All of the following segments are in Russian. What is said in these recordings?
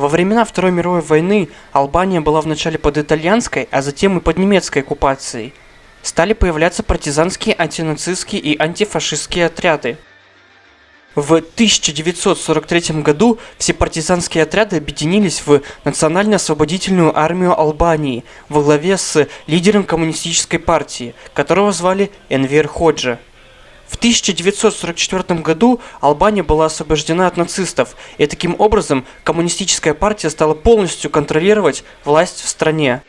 Во времена Второй мировой войны Албания была вначале под итальянской, а затем и под немецкой оккупацией. Стали появляться партизанские, антинацистские и антифашистские отряды. В 1943 году все партизанские отряды объединились в Национально-освободительную армию Албании во главе с лидером коммунистической партии, которого звали Энвер Ходжа. В 1944 году Албания была освобождена от нацистов, и таким образом коммунистическая партия стала полностью контролировать власть в стране.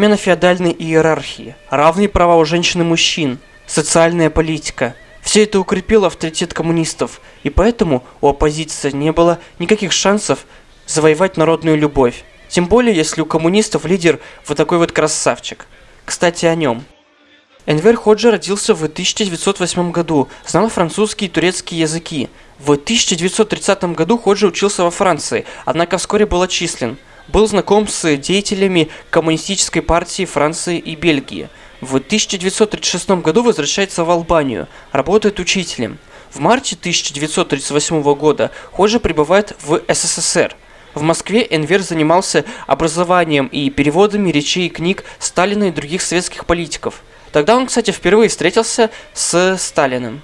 Отмена феодальной иерархии, равные права у женщин и мужчин, социальная политика – все это укрепило авторитет коммунистов, и поэтому у оппозиции не было никаких шансов завоевать народную любовь. Тем более, если у коммунистов лидер вот такой вот красавчик. Кстати, о нем. Энвер Ходжи родился в 1908 году, знал французский и турецкий языки. В 1930 году Ходжи учился во Франции, однако вскоре был отчислен – был знаком с деятелями Коммунистической партии Франции и Бельгии. В 1936 году возвращается в Албанию, работает учителем. В марте 1938 года Ходжа прибывает в СССР. В Москве Энвер занимался образованием и переводами речей и книг Сталина и других советских политиков. Тогда он, кстати, впервые встретился с Сталиным.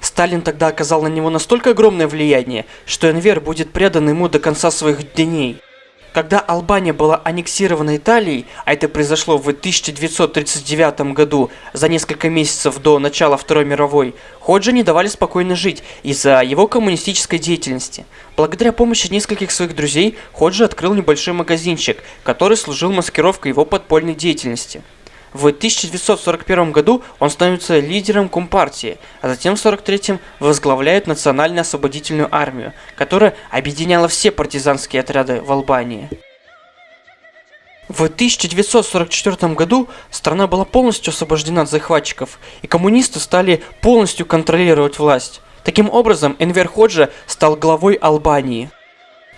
Сталин тогда оказал на него настолько огромное влияние, что Энвер будет предан ему до конца своих дней. Когда Албания была аннексирована Италией, а это произошло в 1939 году, за несколько месяцев до начала Второй мировой, Ходжа не давали спокойно жить из-за его коммунистической деятельности. Благодаря помощи нескольких своих друзей, Ходжа открыл небольшой магазинчик, который служил маскировкой его подпольной деятельности. В 1941 году он становится лидером Компартии, а затем в 1943 возглавляет Национально-освободительную армию, которая объединяла все партизанские отряды в Албании. В 1944 году страна была полностью освобождена от захватчиков, и коммунисты стали полностью контролировать власть. Таким образом, Энвер Ходжа стал главой Албании.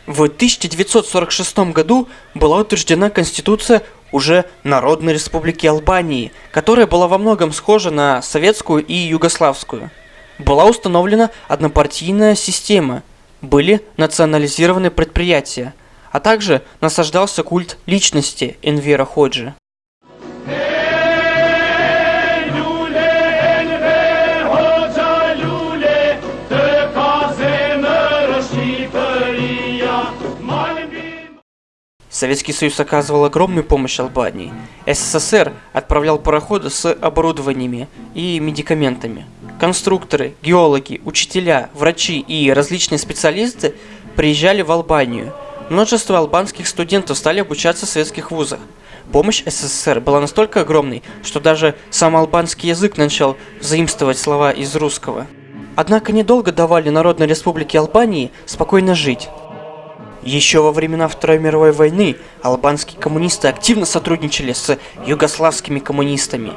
В 1946 году была утверждена Конституция уже Народной Республики Албании, которая была во многом схожа на советскую и югославскую. Была установлена однопартийная система, были национализированы предприятия, а также насаждался культ личности Энвера Ходжи. Советский Союз оказывал огромную помощь Албании. СССР отправлял пароходы с оборудованиями и медикаментами. Конструкторы, геологи, учителя, врачи и различные специалисты приезжали в Албанию. Множество албанских студентов стали обучаться в советских вузах. Помощь СССР была настолько огромной, что даже сам албанский язык начал заимствовать слова из русского. Однако недолго давали Народной Республике Албании спокойно жить. Еще во времена Второй мировой войны албанские коммунисты активно сотрудничали с югославскими коммунистами.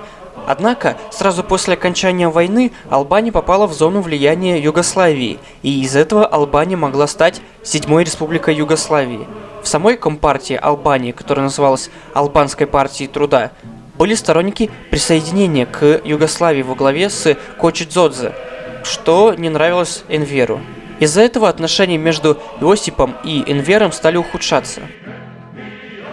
Однако, сразу после окончания войны Албания попала в зону влияния Югославии, и из этого Албания могла стать седьмой республикой Югославии. В самой компартии Албании, которая называлась Албанской партией труда, были сторонники присоединения к Югославии во главе с Кочидзодзе, что не нравилось Энверу. Из-за этого отношения между Иосипом и Энвером стали ухудшаться.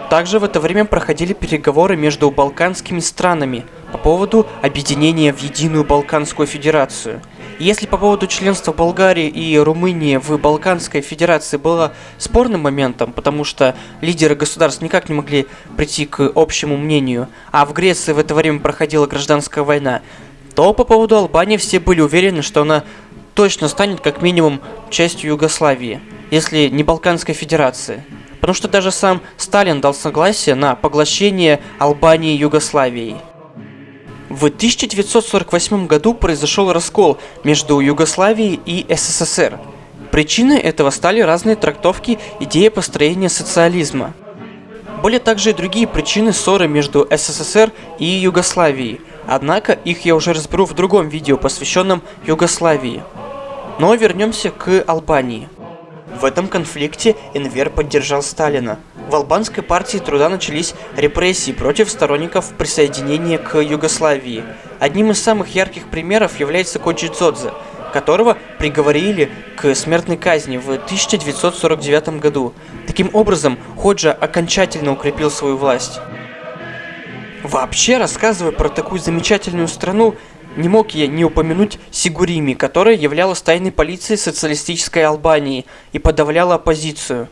Также в это время проходили переговоры между балканскими странами по поводу объединения в единую Балканскую Федерацию. если по поводу членства Болгарии и Румынии в Балканской Федерации было спорным моментом, потому что лидеры государств никак не могли прийти к общему мнению, а в Греции в это время проходила гражданская война, то по поводу Албании все были уверены, что она точно станет как минимум частью Югославии, если не Балканской Федерации. потому что даже сам Сталин дал согласие на поглощение Албании Югославией. В 1948 году произошел раскол между Югославией и СССР. Причиной этого стали разные трактовки идеи построения социализма. Были также и другие причины ссоры между СССР и Югославией, однако их я уже разберу в другом видео, посвященном Югославии. Но вернемся к Албании. В этом конфликте Энвер поддержал Сталина. В албанской партии труда начались репрессии против сторонников присоединения к Югославии. Одним из самых ярких примеров является Коджи Дзодзе, которого приговорили к смертной казни в 1949 году. Таким образом, Ходжа окончательно укрепил свою власть. Вообще, рассказывая про такую замечательную страну, не мог я не упомянуть Сигурими, которая являлась тайной полицией социалистической Албании и подавляла оппозицию.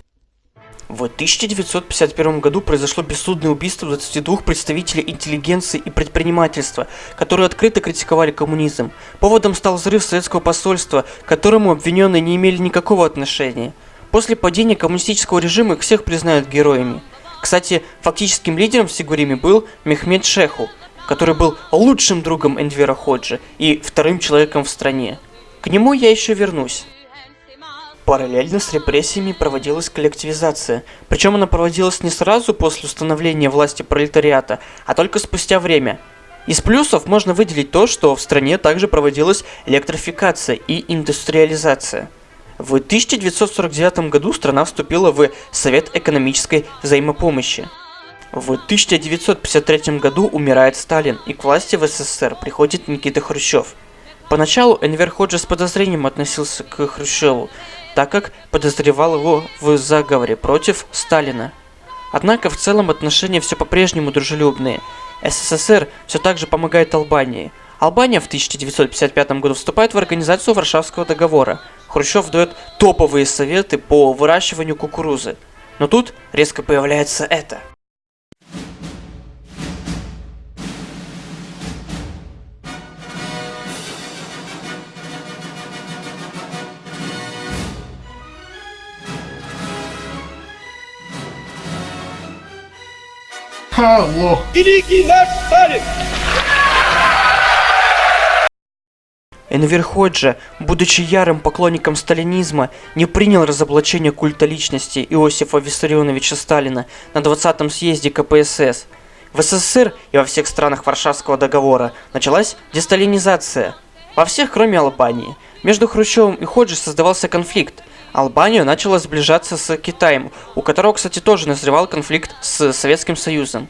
В 1951 году произошло бессудное убийство 22 представителей интеллигенции и предпринимательства, которые открыто критиковали коммунизм. Поводом стал взрыв советского посольства, к которому обвиненные не имели никакого отношения. После падения коммунистического режима их всех признают героями. Кстати, фактическим лидером в Сигуриме был Мехмед Шеху, который был лучшим другом Эндвера Ходжи и вторым человеком в стране. К нему я еще вернусь. Параллельно с репрессиями проводилась коллективизация, причем она проводилась не сразу после установления власти пролетариата, а только спустя время. Из плюсов можно выделить то, что в стране также проводилась электрификация и индустриализация. В 1949 году страна вступила в Совет экономической взаимопомощи. В 1953 году умирает Сталин, и к власти в СССР приходит Никита Хрущев. Поначалу Энвер Ходжи с подозрением относился к Хрущеву, так как подозревал его в заговоре против Сталина. Однако в целом отношения все по-прежнему дружелюбные. СССР все так же помогает Албании. Албания в 1955 году вступает в организацию Варшавского договора. Хрущев дает топовые советы по выращиванию кукурузы. Но тут резко появляется это – Алло. Великий наш Сталин! Энвер Ходжа, будучи ярым поклонником сталинизма, не принял разоблачение культа личности Иосифа Виссарионовича Сталина на 20-м съезде КПСС. В СССР и во всех странах Варшавского договора началась десталинизация. Во всех, кроме Албании. Между Хрущевым и Ходжи создавался конфликт. Албания начала сближаться с Китаем, у которого, кстати, тоже назревал конфликт с Советским Союзом.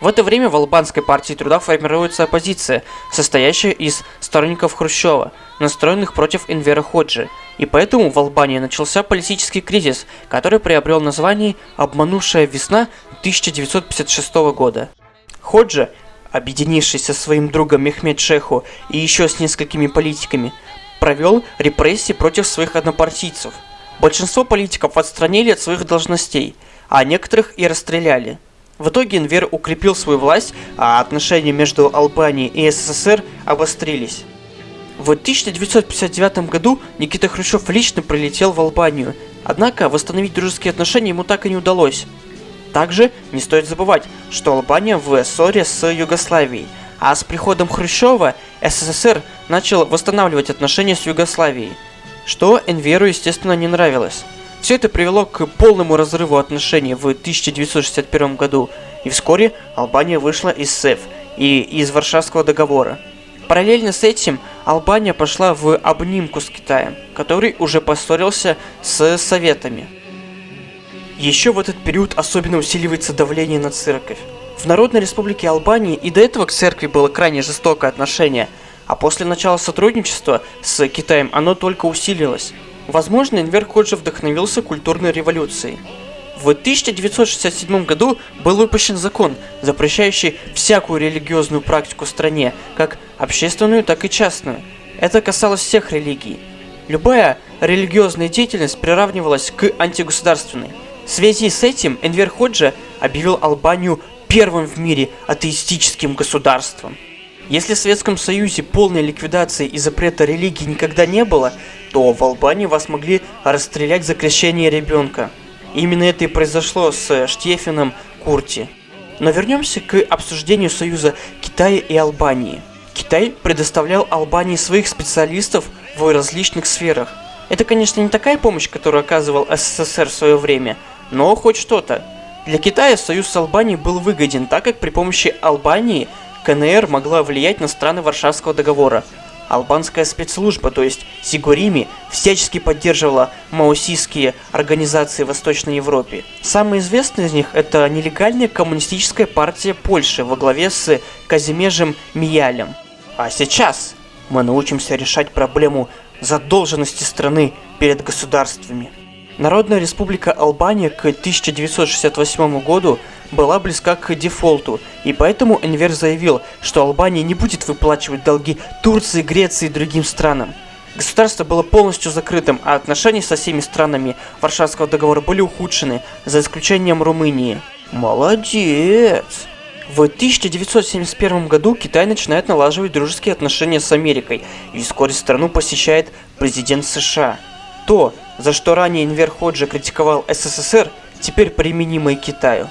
В это время в Албанской партии труда формируется оппозиция, состоящая из сторонников Хрущева, настроенных против Энвера Ходжи, и поэтому в Албании начался политический кризис, который приобрел название «Обманувшая весна 1956 года». Ходжи, объединившись со своим другом Мехмед Шеху и еще с несколькими политиками, провел репрессии против своих однопартийцев – Большинство политиков отстранили от своих должностей, а некоторых и расстреляли. В итоге Инвер укрепил свою власть, а отношения между Албанией и СССР обострились. В 1959 году Никита Хрущев лично прилетел в Албанию, однако восстановить дружеские отношения ему так и не удалось. Также не стоит забывать, что Албания в ссоре с Югославией, а с приходом Хрущева СССР начал восстанавливать отношения с Югославией – что Энверу, естественно, не нравилось. Все это привело к полному разрыву отношений в 1961 году, и вскоре Албания вышла из СЭФ и из Варшавского договора. Параллельно с этим Албания пошла в обнимку с Китаем, который уже поссорился с Советами. Еще в этот период особенно усиливается давление на церковь. В Народной Республике Албании и до этого к церкви было крайне жестокое отношение – а после начала сотрудничества с Китаем оно только усилилось. Возможно, Энвер Ходжи вдохновился культурной революцией. В 1967 году был выпущен закон, запрещающий всякую религиозную практику в стране, как общественную, так и частную. Это касалось всех религий. Любая религиозная деятельность приравнивалась к антигосударственной. В связи с этим Энвер Ходжа объявил Албанию первым в мире атеистическим государством. Если в Советском Союзе полной ликвидации и запрета религии никогда не было, то в Албании вас могли расстрелять за крещение ребенка. Именно это и произошло с Штефином Курти. Но вернемся к обсуждению союза Китая и Албании. Китай предоставлял Албании своих специалистов в различных сферах. Это, конечно, не такая помощь, которую оказывал СССР в свое время, но хоть что-то. Для Китая союз с Албанией был выгоден, так как при помощи Албании КНР могла влиять на страны Варшавского договора. Албанская спецслужба, то есть Сигурими, всячески поддерживала маосистские организации в Восточной Европе. Самая известная из них это нелегальная коммунистическая партия Польши во главе с Казимежем Миялем. А сейчас мы научимся решать проблему задолженности страны перед государствами. Народная республика Албания к 1968 году была близка к дефолту, и поэтому Энвер заявил, что Албания не будет выплачивать долги Турции, Греции и другим странам. Государство было полностью закрытым, а отношения со всеми странами Варшавского договора были ухудшены, за исключением Румынии. Молодец! В 1971 году Китай начинает налаживать дружеские отношения с Америкой, и вскоре страну посещает президент США. То, за что ранее Инвер Ходжи критиковал СССР, теперь применимо и Китаю.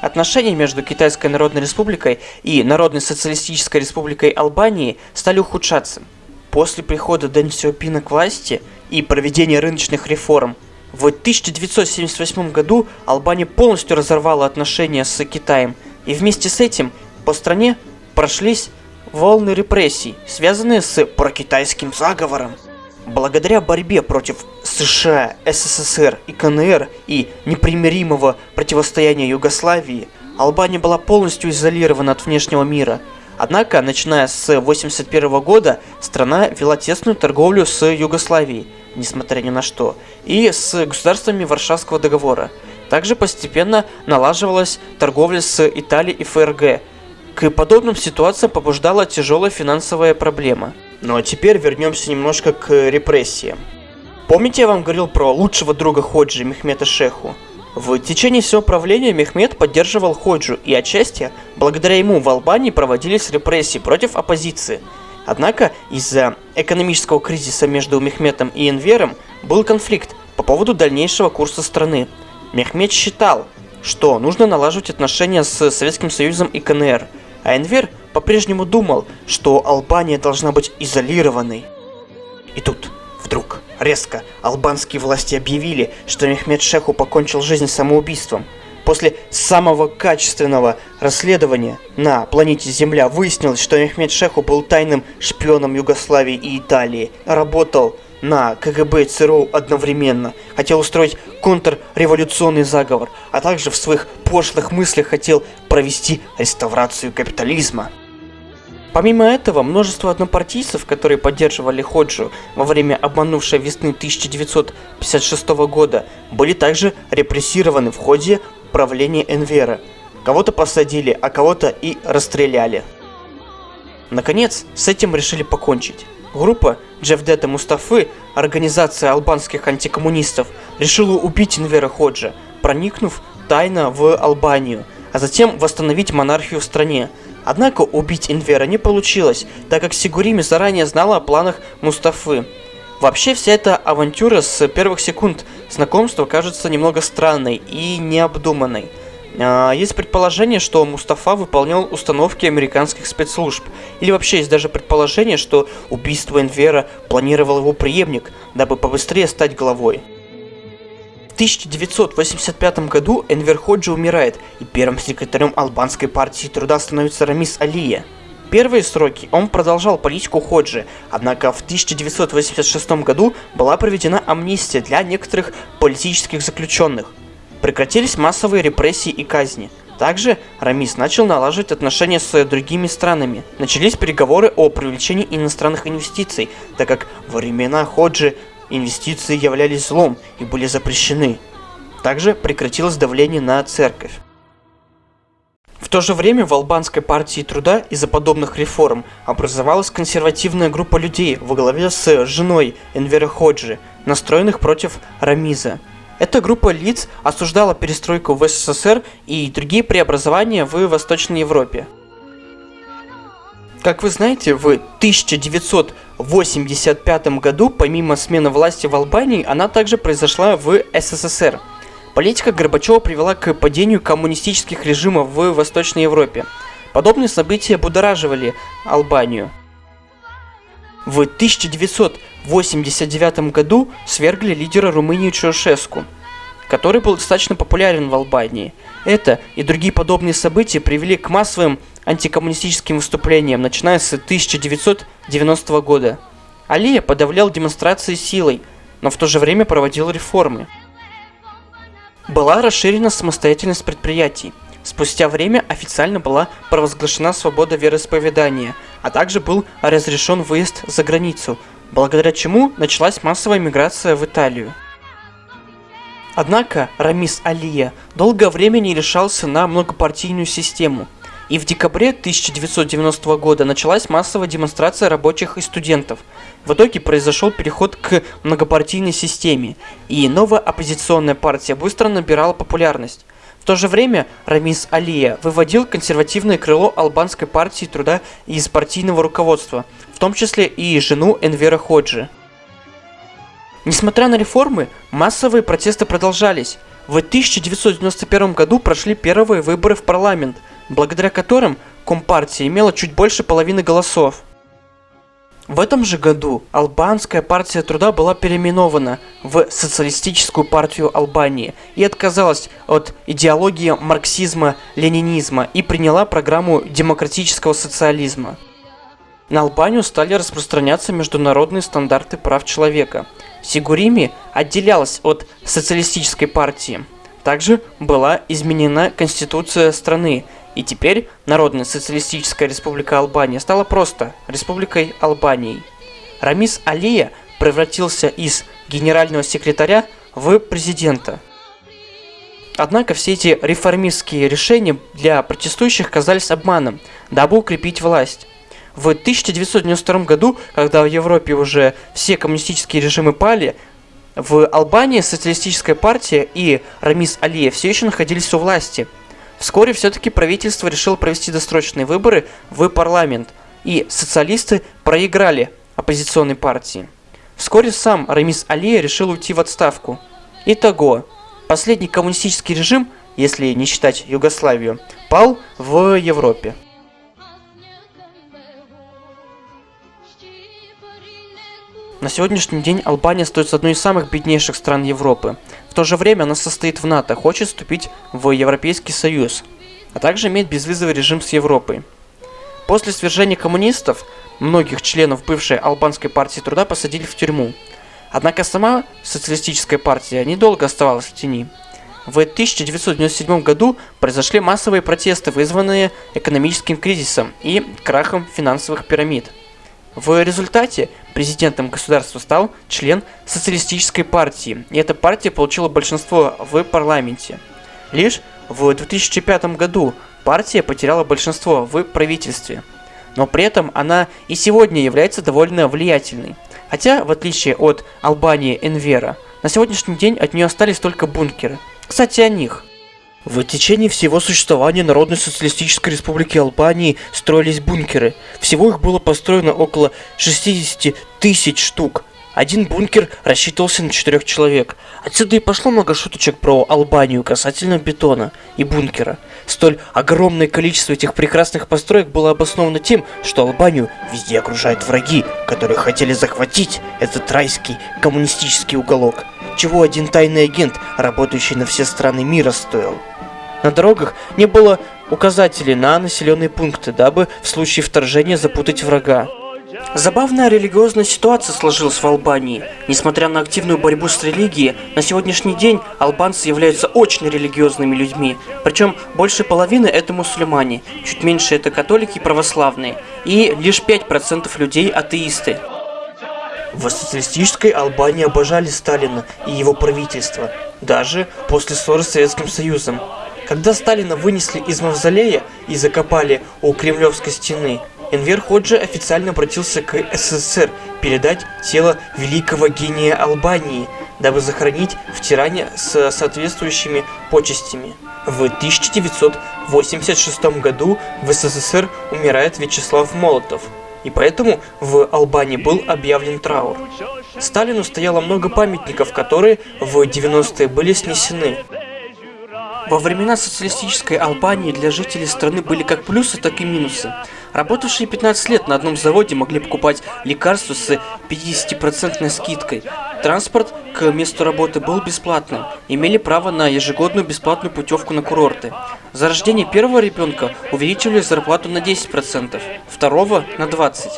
Отношения между Китайской Народной Республикой и Народной Социалистической Республикой Албании стали ухудшаться. После прихода Дэн Сяопина к власти и проведения рыночных реформ, в 1978 году Албания полностью разорвала отношения с Китаем, и вместе с этим по стране прошлись волны репрессий, связанные с прокитайским заговором. Благодаря борьбе против США, СССР и КНР и непримиримого противостояния Югославии, Албания была полностью изолирована от внешнего мира. Однако, начиная с 1981 года, страна вела тесную торговлю с Югославией, несмотря ни на что, и с государствами Варшавского договора. Также постепенно налаживалась торговля с Италией и ФРГ. Подобным ситуациям побуждала тяжелая финансовая проблема – ну а теперь вернемся немножко к репрессиям. Помните, я вам говорил про лучшего друга Ходжи, Мехмета Шеху? В течение всего правления Мехмед поддерживал Ходжу, и отчасти благодаря ему в Албании проводились репрессии против оппозиции. Однако из-за экономического кризиса между Мехметом и Энвером был конфликт по поводу дальнейшего курса страны. Мехмед считал, что нужно налаживать отношения с Советским Союзом и КНР, а Энвер по-прежнему думал, что Албания должна быть изолированной. И тут, вдруг, резко, албанские власти объявили, что Мехмед Шеху покончил жизнь самоубийством. После самого качественного расследования на планете Земля выяснилось, что Мехмед Шеху был тайным шпионом Югославии и Италии, работал на КГБ и ЦРУ одновременно, хотел устроить контрреволюционный заговор, а также в своих пошлых мыслях хотел провести реставрацию капитализма. Помимо этого, множество однопартийцев, которые поддерживали Ходжу во время обманувшей весны 1956 года, были также репрессированы в ходе правления Энвера. Кого-то посадили, а кого-то и расстреляли. Наконец, с этим решили покончить. Группа Джефдета Мустафы, организация албанских антикоммунистов, решила убить Энвера Ходжа, проникнув тайно в Албанию, а затем восстановить монархию в стране. Однако убить Инвера не получилось, так как Сигурими заранее знала о планах Мустафы. Вообще вся эта авантюра с первых секунд знакомства кажется немного странной и необдуманной. А, есть предположение, что Мустафа выполнял установки американских спецслужб. Или вообще есть даже предположение, что убийство Энвера планировал его преемник, дабы побыстрее стать главой. В 1985 году Энвер Ходжи умирает, и первым секретарем албанской партии труда становится Рамис Алия. Первые сроки он продолжал политику Ходжи, однако в 1986 году была проведена амнистия для некоторых политических заключенных. Прекратились массовые репрессии и казни. Также Рамис начал налаживать отношения с другими странами. Начались переговоры о привлечении иностранных инвестиций, так как во времена Ходжи инвестиции являлись злом и были запрещены. Также прекратилось давление на церковь. В то же время в албанской партии труда из-за подобных реформ образовалась консервативная группа людей во главе с женой Энвера Ходжи, настроенных против Рамиза. Эта группа лиц осуждала перестройку в СССР и другие преобразования в Восточной Европе. Как вы знаете, в 1985 году, помимо смены власти в Албании, она также произошла в СССР. Политика Горбачева привела к падению коммунистических режимов в Восточной Европе. Подобные события будораживали Албанию. В 1989 году свергли лидера Румынии Чаушеску, который был достаточно популярен в Албании. Это и другие подобные события привели к массовым антикоммунистическим выступлениям, начиная с 1990 года. Алия подавлял демонстрации силой, но в то же время проводил реформы. Была расширена самостоятельность предприятий. Спустя время официально была провозглашена свобода вероисповедания, а также был разрешен выезд за границу, благодаря чему началась массовая миграция в Италию. Однако Рамис Алия долгое время не решался на многопартийную систему – и в декабре 1990 года началась массовая демонстрация рабочих и студентов. В итоге произошел переход к многопартийной системе, и новая оппозиционная партия быстро набирала популярность. В то же время Рамис Алия выводил консервативное крыло албанской партии труда из партийного руководства, в том числе и жену Энвера Ходжи. Несмотря на реформы, массовые протесты продолжались. В 1991 году прошли первые выборы в парламент – благодаря которым Компартия имела чуть больше половины голосов. В этом же году Албанская партия труда была переименована в Социалистическую партию Албании и отказалась от идеологии марксизма-ленинизма и приняла программу демократического социализма. На Албанию стали распространяться международные стандарты прав человека. Сигурими отделялась от социалистической партии. Также была изменена конституция страны, и теперь Народная социалистическая республика Албания стала просто Республикой Албанией. Рамис Алия превратился из генерального секретаря в президента. Однако все эти реформистские решения для протестующих казались обманом, дабы укрепить власть. В 1992 году, когда в Европе уже все коммунистические режимы пали, в Албании социалистическая партия и Рамис Алия все еще находились у власти – Вскоре все-таки правительство решило провести досрочные выборы в парламент, и социалисты проиграли оппозиционной партии. Вскоре сам Рамис Алия решил уйти в отставку. Итого, последний коммунистический режим, если не считать Югославию, пал в Европе. На сегодняшний день Албания остается одной из самых беднейших стран Европы. В то же время она состоит в НАТО, хочет вступить в Европейский Союз, а также имеет безвизовый режим с Европой. После свержения коммунистов многих членов бывшей албанской партии труда посадили в тюрьму. Однако сама социалистическая партия недолго оставалась в тени. В 1997 году произошли массовые протесты, вызванные экономическим кризисом и крахом финансовых пирамид. В результате президентом государства стал член социалистической партии, и эта партия получила большинство в парламенте. Лишь в 2005 году партия потеряла большинство в правительстве, но при этом она и сегодня является довольно влиятельной. Хотя, в отличие от Албании Энвера, на сегодняшний день от нее остались только бункеры. Кстати, о них. В течение всего существования Народной Социалистической Республики Албании строились бункеры. Всего их было построено около 60 тысяч штук. Один бункер рассчитывался на четырех человек. Отсюда и пошло много шуточек про Албанию касательно бетона и бункера. Столь огромное количество этих прекрасных построек было обосновано тем, что Албанию везде окружают враги, которые хотели захватить этот райский коммунистический уголок. Чего один тайный агент, работающий на все страны мира, стоил. На дорогах не было указателей на населенные пункты, дабы в случае вторжения запутать врага. Забавная религиозная ситуация сложилась в Албании. Несмотря на активную борьбу с религией, на сегодняшний день албанцы являются очень религиозными людьми. Причем больше половины это мусульмане, чуть меньше это католики и православные, и лишь 5% людей атеисты. В социалистической Албании обожали Сталина и его правительство, даже после ссоры с Советским Союзом. Когда Сталина вынесли из мавзолея и закопали у Кремлевской стены, Энвер Ходжи официально обратился к СССР передать тело великого гения Албании, дабы захоронить в Тиране с соответствующими почестями. В 1986 году в СССР умирает Вячеслав Молотов, и поэтому в Албании был объявлен траур. Сталину стояло много памятников, которые в 90-е были снесены. Во времена социалистической Албании для жителей страны были как плюсы, так и минусы. Работавшие 15 лет на одном заводе могли покупать лекарства с 50% скидкой. Транспорт к месту работы был бесплатным, имели право на ежегодную бесплатную путевку на курорты. За рождение первого ребенка увеличивали зарплату на 10%, второго на 20%.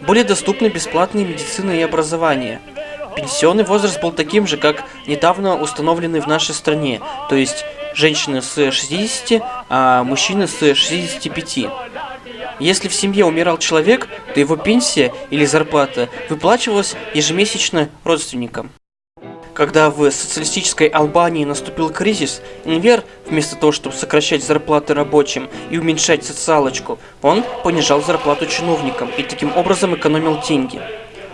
Были доступны бесплатные медицина и образование. Пенсионный возраст был таким же, как недавно установленный в нашей стране, то есть женщины с 60, а мужчины с 65. Если в семье умирал человек, то его пенсия или зарплата выплачивалась ежемесячно родственникам. Когда в социалистической Албании наступил кризис, Инвер, вместо того, чтобы сокращать зарплаты рабочим и уменьшать социалочку, он понижал зарплату чиновникам и таким образом экономил деньги.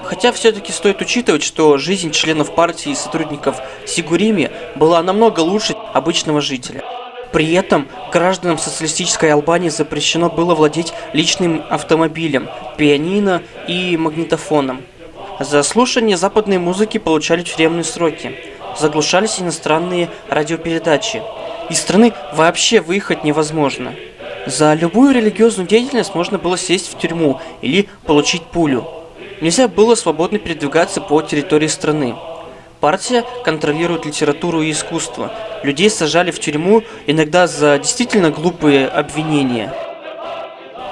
Хотя все-таки стоит учитывать, что жизнь членов партии и сотрудников Сигурими была намного лучше обычного жителя. При этом гражданам социалистической Албании запрещено было владеть личным автомобилем, пианино и магнитофоном. За слушание западной музыки получали тюремные сроки. Заглушались иностранные радиопередачи. Из страны вообще выехать невозможно. За любую религиозную деятельность можно было сесть в тюрьму или получить пулю. Нельзя было свободно передвигаться по территории страны. Партия контролирует литературу и искусство. Людей сажали в тюрьму иногда за действительно глупые обвинения.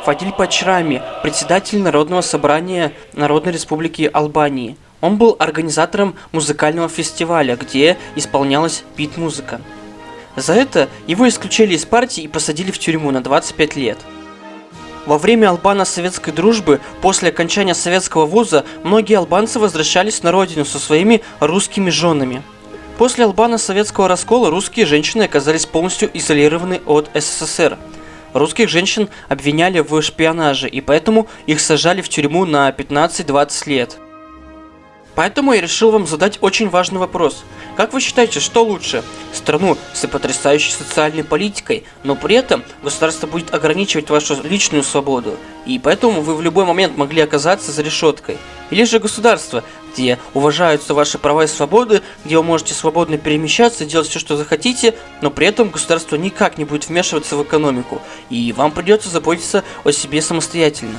Фадиль Пачрами, председатель Народного собрания Народной Республики Албании. Он был организатором музыкального фестиваля, где исполнялась бит-музыка. За это его исключили из партии и посадили в тюрьму на 25 лет. Во время албано-советской дружбы, после окончания советского вуза, многие албанцы возвращались на родину со своими русскими женами. После албано-советского раскола русские женщины оказались полностью изолированы от СССР. Русских женщин обвиняли в шпионаже, и поэтому их сажали в тюрьму на 15-20 лет. Поэтому я решил вам задать очень важный вопрос. Как вы считаете, что лучше? Страну с потрясающей социальной политикой, но при этом государство будет ограничивать вашу личную свободу, и поэтому вы в любой момент могли оказаться за решеткой. Или же государство, где уважаются ваши права и свободы, где вы можете свободно перемещаться, делать все, что захотите, но при этом государство никак не будет вмешиваться в экономику, и вам придется заботиться о себе самостоятельно.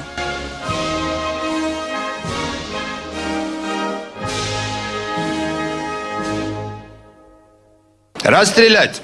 Расстрелять!